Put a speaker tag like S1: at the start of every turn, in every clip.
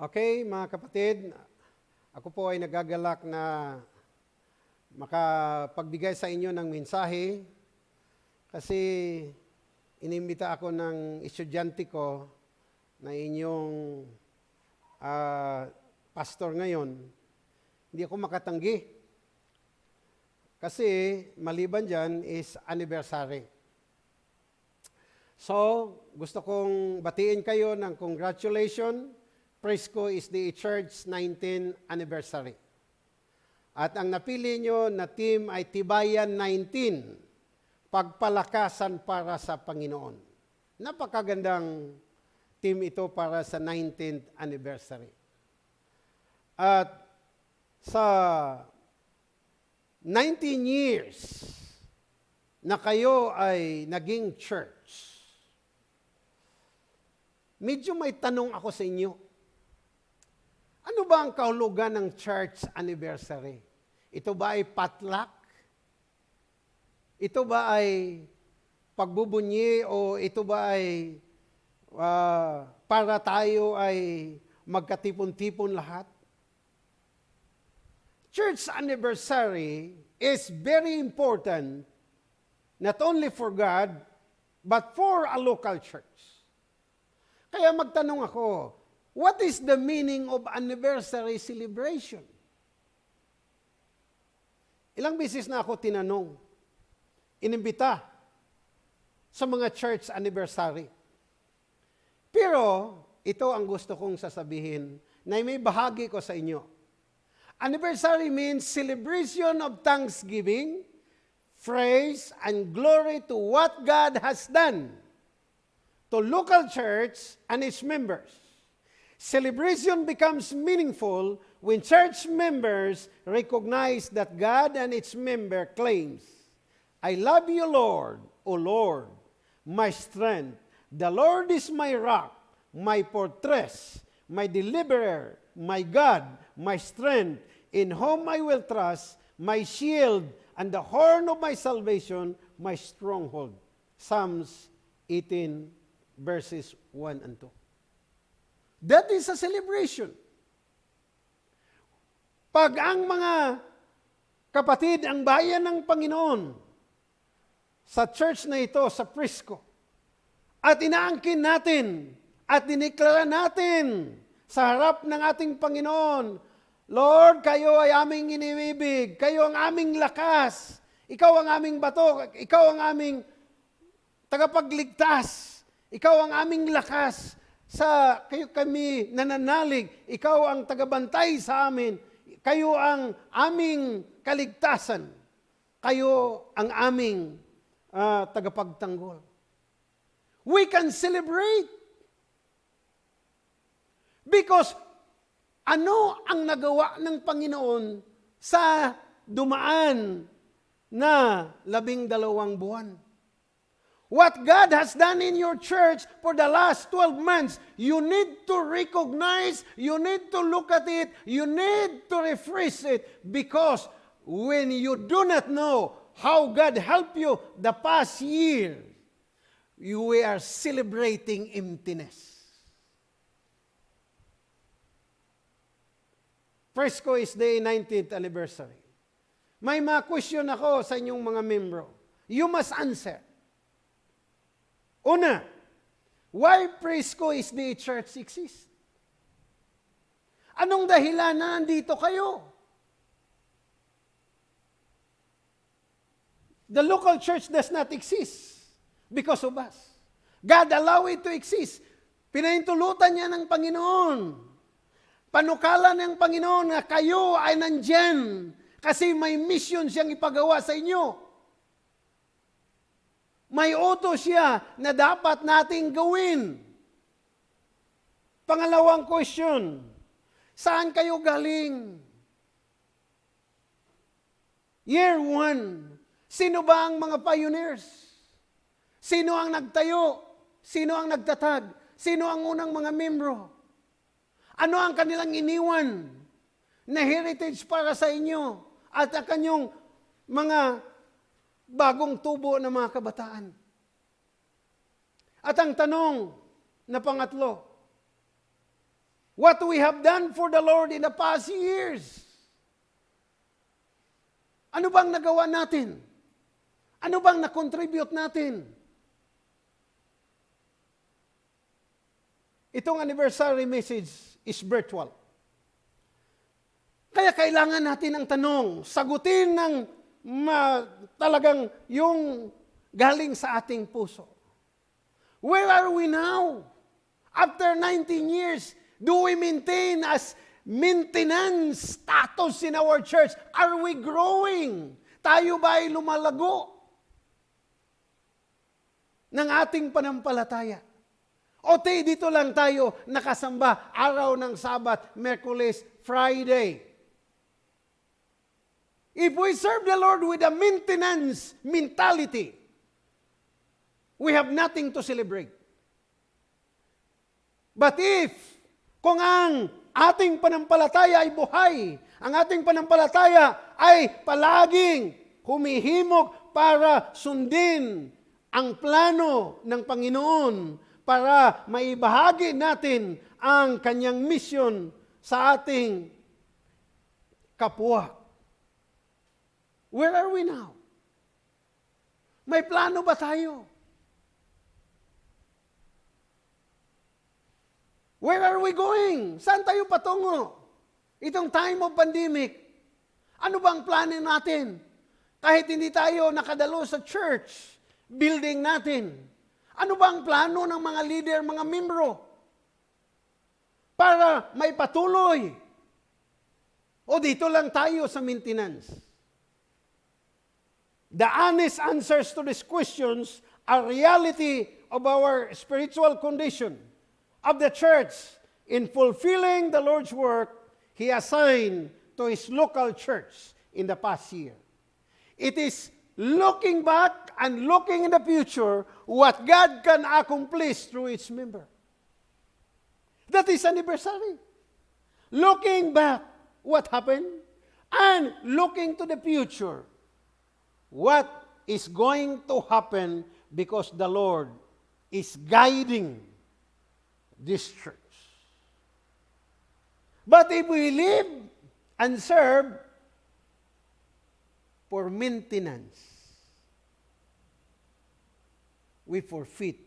S1: Okay, mga kapatid, ako po ay nagagalak na makapagbigay sa inyo ng mensahe kasi inimbita ako ng estudyante ko na inyong ah, pastor ngayon. Hindi ako makatanggi. Kasi maliban dyan is anniversary. So, gusto kong batiin kayo ng congratulations. Presco is the church 19th anniversary. At ang napili nyo na team ay Tibayan 19, Pagpalakasan para sa Panginoon. Napakagandang team ito para sa 19th anniversary. At sa 19 years na kayo ay naging church, medyo may tanong ako sa inyo. Ano ba ang kahulugan ng church anniversary? Ito ba ay potluck? Ito ba ay pagbubunyi o ito ba ay ah, para tayo ay magkatipon-tipon lahat? Church anniversary is very important not only for God but for a local church. Kaya magtanong ako, what is the meaning of anniversary celebration? Ilang beses na ako tinanong, inimbita sa mga church anniversary. Pero ito ang gusto kong sasabihin na may bahagi ko sa inyo. Anniversary means celebration of thanksgiving, praise, and glory to what God has done to local church and its members. Celebration becomes meaningful when church members recognize that God and its member claims, I love you, Lord, O Lord, my strength. The Lord is my rock, my fortress, my deliverer, my God, my strength, in whom I will trust, my shield, and the horn of my salvation, my stronghold. Psalms 18, verses 1 and 2. That is a celebration. Pag ang mga kapatid, ang bayan ng Panginoon sa church na ito, sa Prisco, at inaangkin natin at diniklara natin sa harap ng ating Panginoon, Lord, kayo ay aming iniibig, kayo ang aming lakas, ikaw ang aming bato, ikaw ang aming tagapagligtas, ikaw ang aming lakas, sa kayo kami nananalig, ikaw ang tagabantay sa amin, kayo ang aming kaligtasan, kayo ang aming uh, tagapagtanggol. We can celebrate because ano ang nagawa ng Panginoon sa dumaan na labing dalawang buwan? What God has done in your church for the last 12 months, you need to recognize, you need to look at it, you need to refresh it because when you do not know how God helped you the past year, you are celebrating emptiness. Fresco is the 19th anniversary. May mga question ako sa inyong mga membro. You must answer. Una, why Frisco is the church exist? Anong dahilan na nandito kayo? The local church does not exist because of us. God allow it to exist. Pinahintulutan niya ng Panginoon. Panukala ng Panginoon na kayo ay nandyan kasi may mission siyang ipagawa sa inyo. May utos siya na dapat nating gawin. Pangalawang question, saan kayo galing? Year one, sino ba ang mga pioneers? Sino ang nagtayo? Sino ang nagtatag? Sino ang unang mga membro? Ano ang kanilang iniwan na heritage para sa inyo at ang kanyong mga bagong tubo ng mga kabataan. At ang tanong na pangatlo, what we have done for the Lord in the past years. Ano bang nagawa natin? Ano bang na-contribute natin? Itong anniversary message is virtual. Kaya kailangan natin ang tanong, sagutin ng ma, talagang yung galing sa ating puso. Where are we now? After 19 years, do we maintain as maintenance status in our church? Are we growing? Tayo ba ay lumalago ng ating panampalataya? O dito lang tayo nakasamba araw ng Sabat, Merkulis, Friday. If we serve the Lord with a maintenance mentality, we have nothing to celebrate. But if, kung ang ating panampalataya ay buhay, ang ating panampalataya ay palaging humihimok para sundin ang plano ng Panginoon para maibahagi natin ang kanyang mission sa ating kapwa. Where are we now? May plano ba tayo? Where are we going? Saan tayo patungo? Itong time of pandemic. Ano bang plano natin? Kahit hindi tayo nakadalo sa church, building natin. Ano ba ang plano ng mga leader, mga membro? Para may patuloy. O dito lang tayo sa maintenance. The honest answers to these questions are reality of our spiritual condition of the church in fulfilling the Lord's work He assigned to His local church in the past year. It is looking back and looking in the future what God can accomplish through its member. That is anniversary. Looking back, what happened? And looking to the future, what is going to happen because the Lord is guiding this church. But if we live and serve for maintenance, we forfeit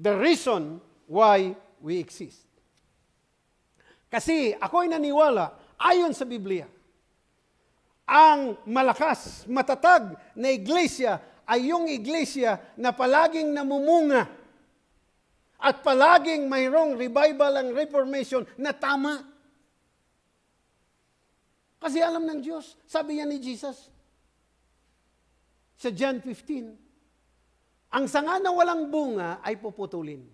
S1: the reason why we exist. Kasi ako'y naniwala, ayon sa Biblia, ang malakas, matatag na iglesia ay yung iglesia na palaging namumunga at palaging mayroong revival and reformation na tama. Kasi alam ng Diyos, sabi niya ni Jesus sa John 15, ang sanga na walang bunga ay puputulin.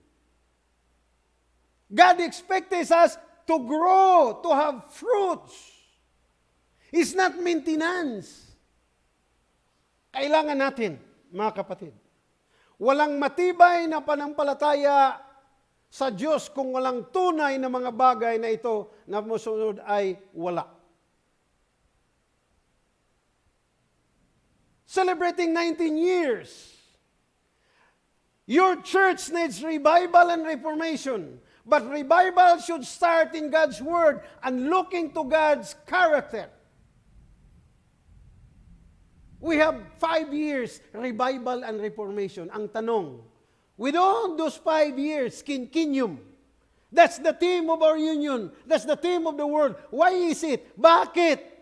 S1: God expects us to grow, to have fruits. It's not maintenance. Kailangan natin, mga kapatid, walang matibay na panampalataya sa Diyos kung walang tunay na mga bagay na ito na musunod ay wala. Celebrating 19 years. Your church needs revival and reformation. But revival should start in God's Word and looking to God's character. We have five years revival and reformation. Ang tanong, with all those five years, kinkinium, that's the theme of our union. That's the theme of the world. Why is it? Bakit?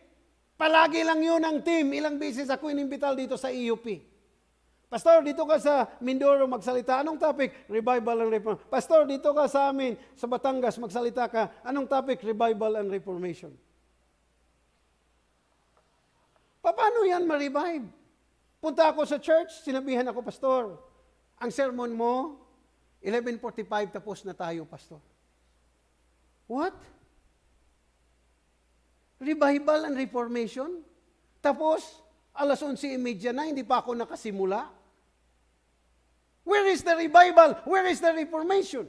S1: Palagi lang yun ang team. Ilang beses ako inimbital dito sa EUP. Pastor, dito ka sa Mindoro magsalita. Anong topic? Revival and Reformation. Pastor, dito ka sa amin, sa Batangas, magsalita ka. Anong topic? Revival and Reformation. Paano yan ma-revive? Punta ako sa church, sinabihan ako, Pastor, ang sermon mo, 11.45 tapos na tayo, Pastor. What? Revival and Reformation? Tapos, alas 11.30 na, hindi pa ako nakasimula. Where is the revival? Where is the reformation?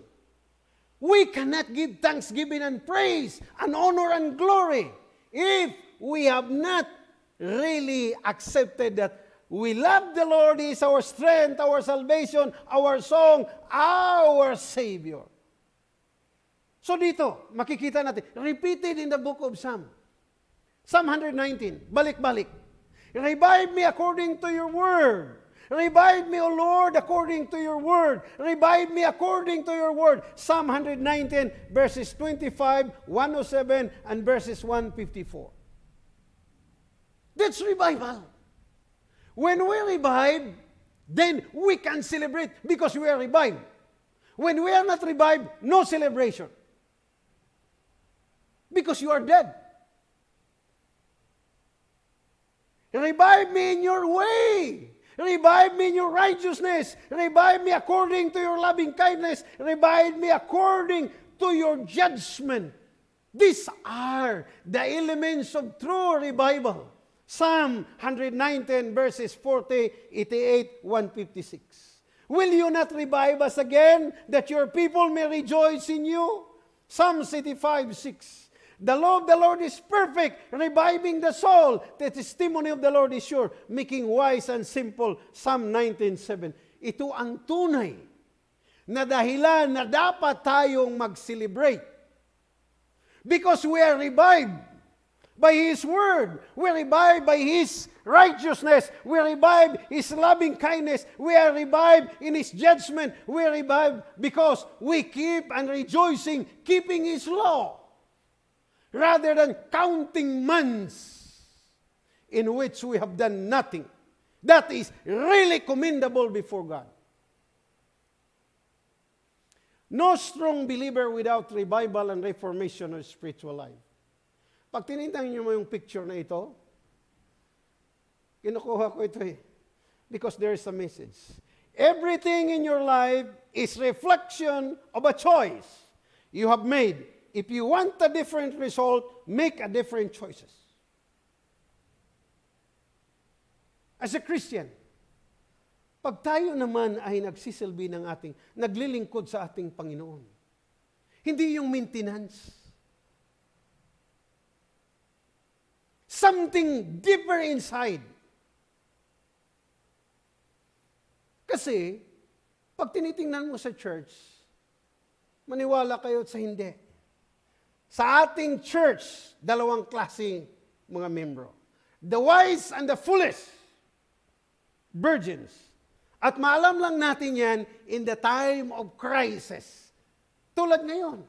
S1: We cannot give thanksgiving and praise and honor and glory if we have not really accepted that we love the Lord, He is our strength, our salvation, our song, our Savior. So dito, makikita natin, repeated in the book of Psalm. Psalm 119, balik-balik. Revive me according to your word. Revive me, O Lord, according to your word. Revive me according to your word. Psalm 119, verses 25, 107, and verses 154. That's revival. When we revive, then we can celebrate because we are revived. When we are not revived, no celebration. Because you are dead. Revive me in your way. Revive me in your righteousness. Revive me according to your loving kindness. Revive me according to your judgment. These are the elements of true revival. Psalm 119 verses 40, 88, 156. Will you not revive us again, that your people may rejoice in you? Psalm 85, 6. The law of the Lord is perfect, reviving the soul. The testimony of the Lord is sure, making wise and simple. Psalm 19.7. Ito ang tunay na dahilan na dapat tayong mag-celebrate. Because we are revived by His Word. We are revived by His righteousness. We are revived His loving kindness. We are revived in His judgment. We are revived because we keep and rejoicing, keeping His law rather than counting months in which we have done nothing. That is really commendable before God. No strong believer without revival and reformation of spiritual life. Pag tinintang niyo mo yung picture na ito, kinukuha ko ito eh. Because there is a message. Everything in your life is reflection of a choice you have made if you want a different result, make a different choices. As a Christian, pag tayo naman ay nagsisilbi ng ating, naglilingkod sa ating Panginoon, hindi yung maintenance. Something deeper inside. Kasi, pag tinitingnan mo sa church, maniwala kayo sa hindi sa ating church, dalawang klaseng mga membro. The wise and the foolish. Virgins. At maalam lang natin yan in the time of crisis. Tulad ngayon.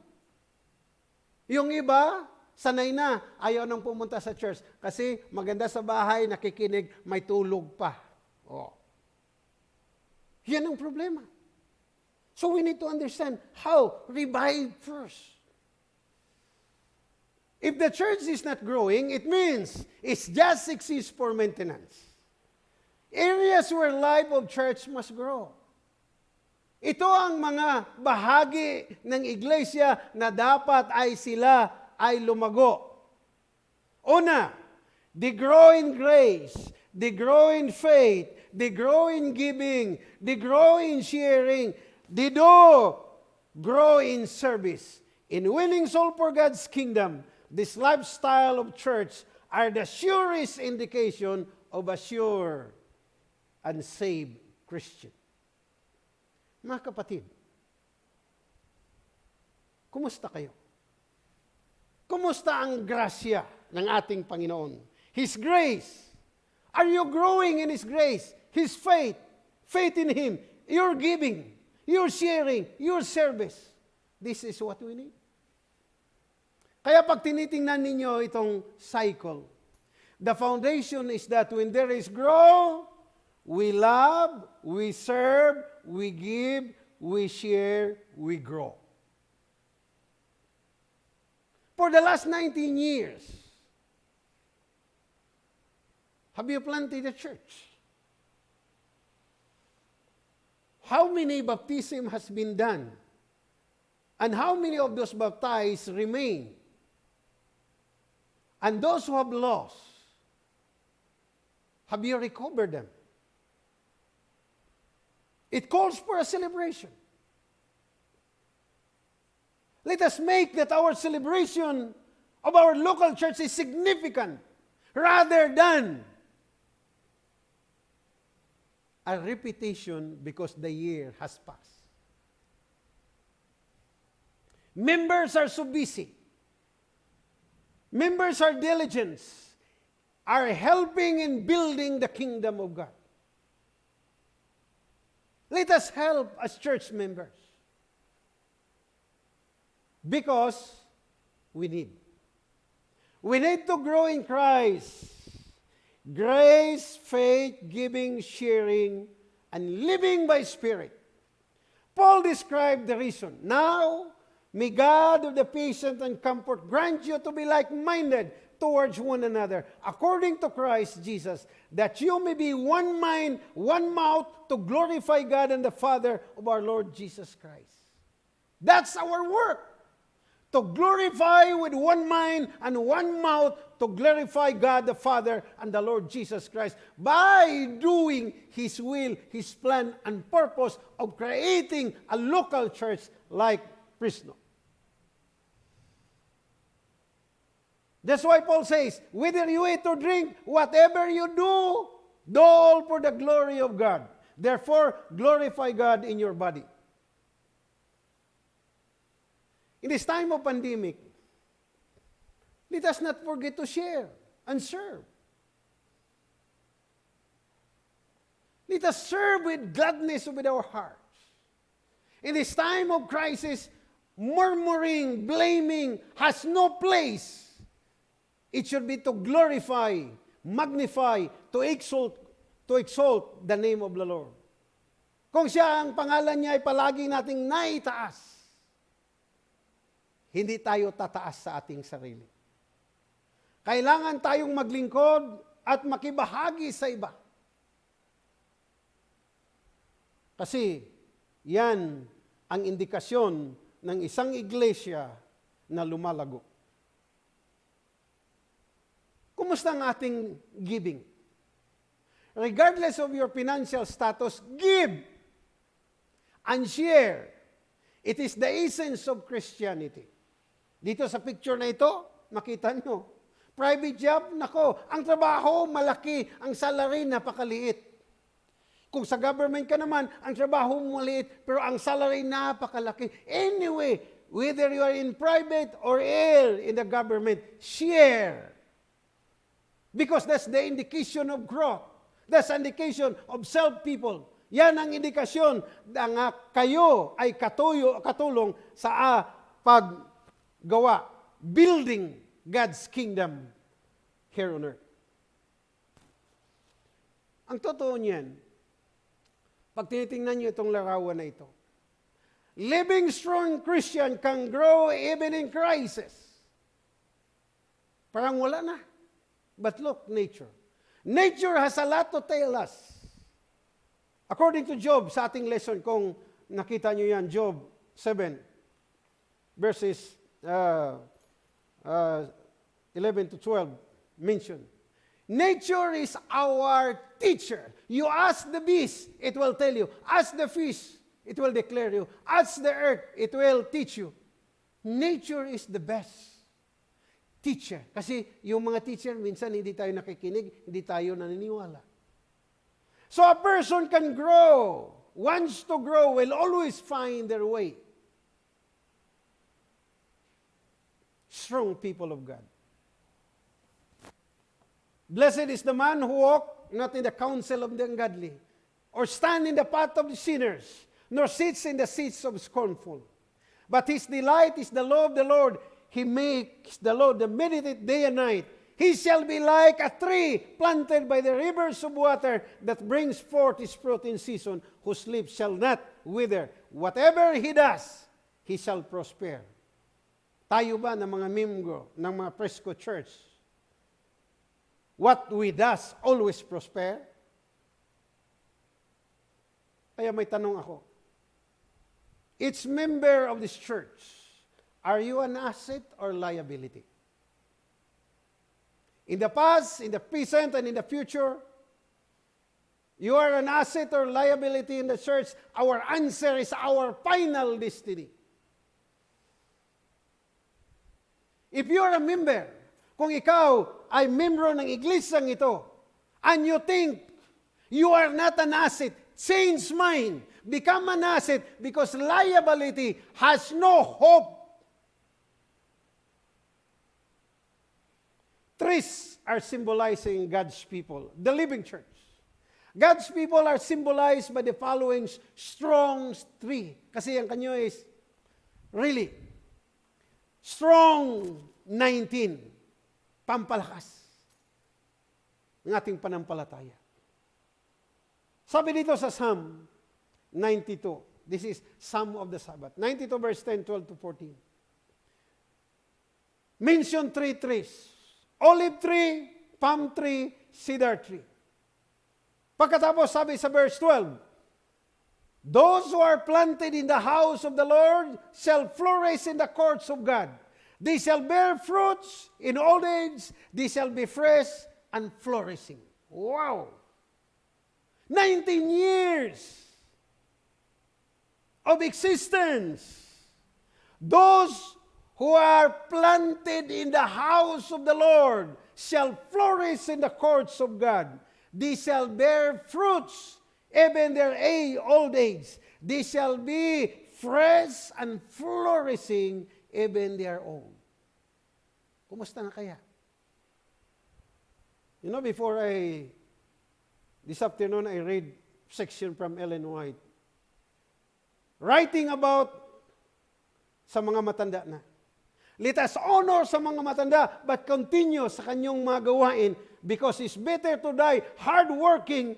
S1: Yung iba, sanay na, ayaw nang pumunta sa church kasi maganda sa bahay, nakikinig, may tulog pa. Oh. Yan ang problema. So we need to understand how revive first. If the church is not growing, it means it's just exists for maintenance. Areas where life of church must grow. Ito ang mga bahagi ng iglesia na dapat ay sila ay lumago. Una, they grow in grace, they grow in faith, they grow in giving, they grow in sharing, they do grow in service, in winning soul for God's kingdom, this lifestyle of church are the surest indication of a sure and saved Christian. Mga kapatid, kumusta kayo? Kumusta ang grasya ng ating Panginoon? His grace. Are you growing in His grace? His faith. Faith in Him. Your giving. Your sharing. Your service. This is what we need. Kaya pag tinitingnan ninyo itong cycle, the foundation is that when there is grow, we love, we serve, we give, we share, we grow. For the last 19 years, have you planted a church? How many baptism has been done? And how many of those baptized remain? And those who have lost, have you recovered them? It calls for a celebration. Let us make that our celebration of our local church is significant rather than a repetition because the year has passed. Members are so busy. Members are diligent, are helping in building the kingdom of God. Let us help as church members. Because we need. We need to grow in Christ. Grace, faith, giving, sharing, and living by Spirit. Paul described the reason. Now, may God of the patient and comfort grant you to be like-minded towards one another, according to Christ Jesus, that you may be one mind, one mouth, to glorify God and the Father of our Lord Jesus Christ. That's our work to glorify with one mind and one mouth to glorify God the Father and the Lord Jesus Christ by doing His will, His plan, and purpose of creating a local church like Fresno. That's why Paul says, whether you eat or drink, whatever you do, do all for the glory of God. Therefore, glorify God in your body. In this time of pandemic, let us not forget to share and serve. Let us serve with gladness with our hearts. In this time of crisis, murmuring, blaming has no place. It should be to glorify, magnify, to exalt, to exalt the name of the Lord. Kung siya ang pangalan niya ay palagi nating naitaas, hindi tayo tataas sa ating sarili. Kailangan tayong maglingkod at makibahagi sa iba. Kasi yan ang indikasyon ng isang iglesia na lumalago. Kumusta ang ating giving? Regardless of your financial status, give and share. It is the essence of Christianity. Dito sa picture na ito, makita nyo, private job, nako, ang trabaho malaki, ang salary napakaliit. Kung sa government ka naman, ang trabaho mo maliit, pero ang salary napakalaki. Anyway, whether you are in private or in the government, share. Because that's the indication of growth. That's indication of self-people. Yan ang indikasyon na kayo ay katuyo, katulong sa uh, paggawa, building God's kingdom here on earth. Ang totoo niyan, pag tinitingnan niyo itong larawan na ito, living strong Christian can grow even in crisis. Parang wala na. But look, nature. Nature has a lot to tell us. According to Job, sa ating lesson, kung nakita nyo yan, Job 7, verses uh, uh, 11 to 12, mentioned. Nature is our teacher. You ask the beast, it will tell you. Ask the fish, it will declare you. Ask the earth, it will teach you. Nature is the best teacher. Kasi yung mga teacher, minsan hindi tayo nakikinig, hindi tayo naniniwala. So a person can grow, wants to grow, will always find their way. Strong people of God. Blessed is the man who walk not in the counsel of the ungodly, or stand in the path of the sinners, nor sits in the seats of scornful. But his delight is the law of the Lord. He makes the Lord the meditate day and night. He shall be like a tree planted by the rivers of water that brings forth its fruit in season, whose leaves shall not wither. Whatever he does, he shall prosper. Tayo ba ng mga membro ng mga Presco Church, what we does always prosper? Kaya may tanong ako. Each member of this church, are you an asset or liability? In the past, in the present, and in the future, you are an asset or liability in the church. Our answer is our final destiny. If you are a member, kung ikaw ay membro ng iglesyang ito, and you think you are not an asset, change mind, become an asset because liability has no hope. Trees are symbolizing God's people, the living church. God's people are symbolized by the following strong tree. Kasi ang kanyo is really strong 19. Pampalakas ng ating panampalataya. Sabi dito sa Psalm 92, this is Psalm of the Sabbath, 92 verse 10, 12 to 14. Mention three trees. Olive tree, palm tree, cedar tree. Pagkatapos sabi sa verse 12, Those who are planted in the house of the Lord shall flourish in the courts of God. They shall bear fruits in old age. They shall be fresh and flourishing. Wow! 19 years of existence. Those who are planted in the house of the Lord shall flourish in the courts of God. They shall bear fruits, even their age, old age. They shall be fresh and flourishing, even their old. Kumusta na kaya? You know, before I, this afternoon, I read section from Ellen White, writing about sa mga matanda na. Let us honor sa mga matanda, but continue sa kanyang mga gawain because it's better to die hardworking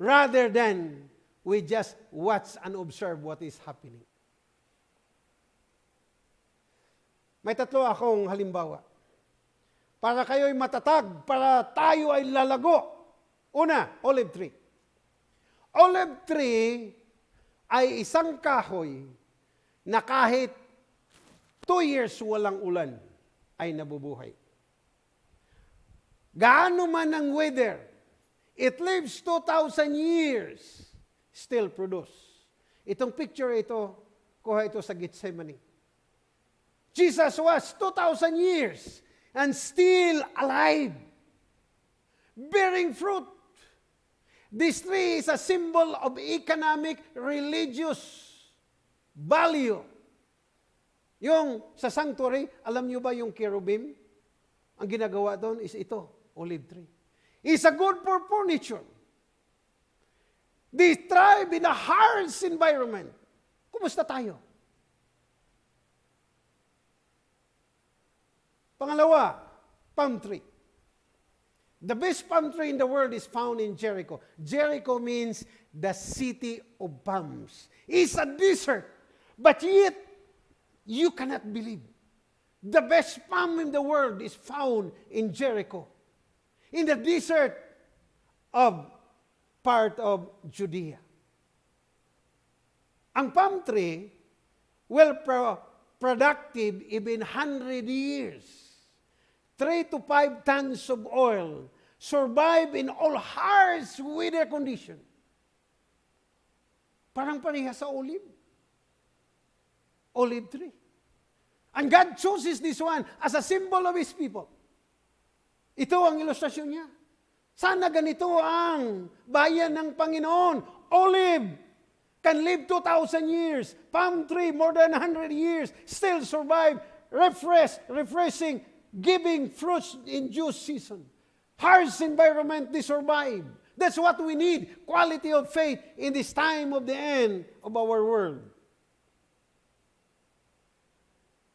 S1: rather than we just watch and observe what is happening. May tatlo akong halimbawa. Para kayo'y matatag, para tayo ay lalago. Una, olive tree. Olive tree ay isang kahoy na kahit two years walang ulan, ay nabubuhay. Gaano man ang weather, it lives 2,000 years, still produce. Itong picture ito, kuha ito sa Gethsemane. Jesus was 2,000 years and still alive, bearing fruit. This tree is a symbol of economic, religious value yung sa sanctuary, alam nyo ba yung cherubim? Ang ginagawa doon is ito, olive tree. It's a good for furniture. They thrive in a harsh environment. Kumusta tayo? Pangalawa, palm tree. The best palm tree in the world is found in Jericho. Jericho means the city of palms. It's a desert, but yet You cannot believe. The best palm in the world is found in Jericho, in the desert of part of Judea. Ang palm tree will pro productive even 100 years. 3 to 5 tons of oil survive in all harsh weather condition. Parang pareha sa olive. Olive tree. And God chooses this one as a symbol of His people. Ito ang ilustrasyon niya. Sana ganito ang bayan ng Panginoon. Olive can live 2,000 years. Palm tree, more than 100 years, still survive, refresh, refreshing, giving fruits in due season. Harsh environment, they survive. That's what we need, quality of faith in this time of the end of our world.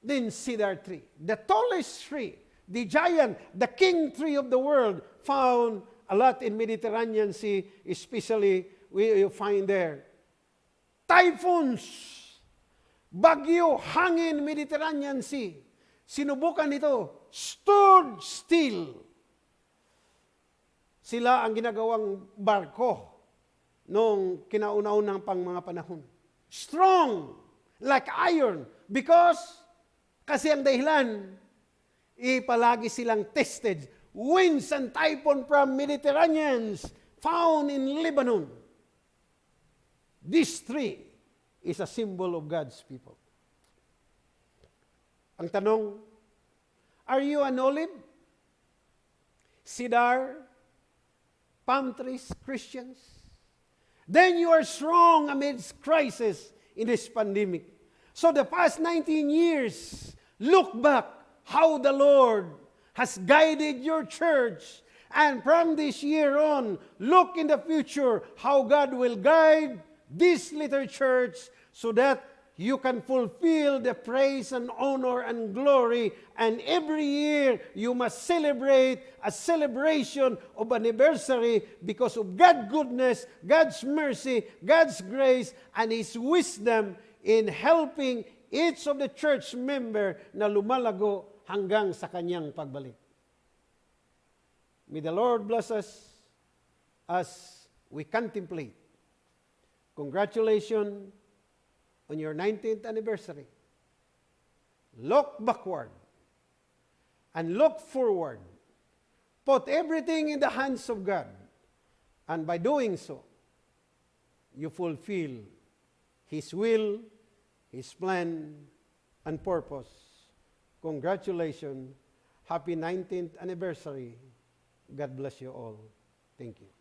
S1: Then cedar tree, the tallest tree, the giant, the king tree of the world, found a lot in Mediterranean Sea, especially we find there. Typhoons, bagyo, hangin, Mediterranean Sea. Sinubukan ito, stood still. Sila ang ginagawang barko nung kinauna-unang pang mga panahon. Strong, like iron, because kasi ang dahilan, ipalagi silang tested. Winds and typhoon from Mediterraneans found in Lebanon. This tree is a symbol of God's people. Ang tanong, are you an olive? Cedar? Palm trees? Christians? Then you are strong amidst crisis in this pandemic. So the past 19 years, look back how the Lord has guided your church. And from this year on, look in the future how God will guide this little church so that you can fulfill the praise and honor and glory. And every year, you must celebrate a celebration of anniversary because of God's goodness, God's mercy, God's grace, and His wisdom in helping each of the church member na lumalago hanggang sa kanyang pagbalik. May the Lord bless us as we contemplate. Congratulations on your 19th anniversary. Look backward and look forward. Put everything in the hands of God. And by doing so, you fulfill His will, His plan, and purpose. Congratulations. Happy 19th anniversary. God bless you all. Thank you.